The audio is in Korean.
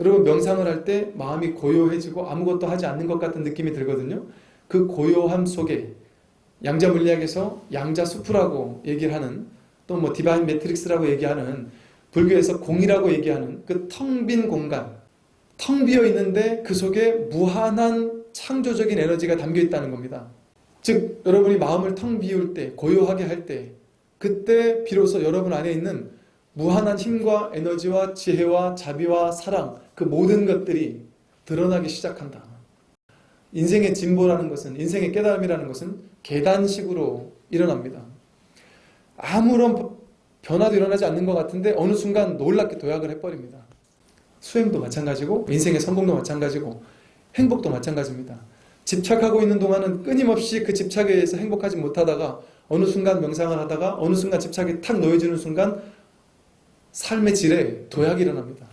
여러분 명상을 할 때 마음이 고요해지고 아무것도 하지 않는 것 같은 느낌이 들거든요. 그 고요함 속에 양자 물리학에서 양자 수프라고 얘기를 하는 또 뭐 divine matrix라고 얘기하는 불교에서 공이라고 얘기하는 그 텅 빈 공간 텅 비어 있는데 그 속에 무한한 창조적인 에너지가 담겨 있다는 겁니다. 즉 여러분이 마음을 텅 비울 때 고요하게 할 때 그때 비로소 여러분 안에 있는 무한한 힘과 에너지와 지혜와 자비와 사랑 그 모든 것들이 드러나기 시작한다. 인생의 진보라는 것은 인생의 깨달음이라는 것은 계단식으로 일어납니다. 아무런 변화도 일어나지 않는 것 같은데 어느 순간 놀랍게 도약을 해버립니다. 수행도 마찬가지고 인생의 성공도 마찬가지고 행복도 마찬가지입니다. 집착하고 있는 동안은 끊임없이 그 집착에 의해서 행복하지 못하다가 어느 순간 명상을 하다가 어느 순간 집착이 탁 놓여지는 순간 삶의 질에 도약이 일어납니다.